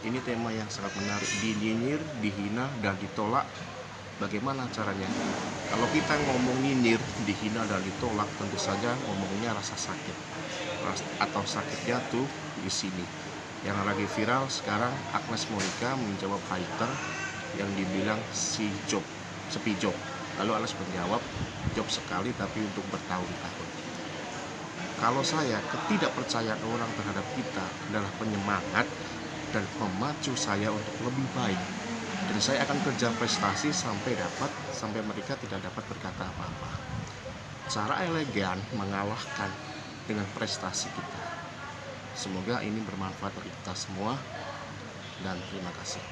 Ini tema yang sangat menarik. Dinyinyir, dihina, dan ditolak. Bagaimana caranya? Kalau kita ngomong nyinyir, dihina, dan ditolak, tentu saja ngomongnya rasa sakit. Atau sakitnya tuh di sini. Yang lagi viral sekarang Agnes Monica menjawab hater yang dibilang si job, sepi job. Lalu Agnes menjawab, job sekali tapi untuk bertahun-tahun. Kalau saya ketidakpercayaan orang terhadap kita adalah penyemangat dan memacu saya untuk lebih baik. Dan saya akan kerja prestasi sampai dapat sampai mereka tidak dapat berkata apa-apa. Cara elegan mengalahkan dengan prestasi kita. Semoga ini bermanfaat bagi kita semua dan terima kasih.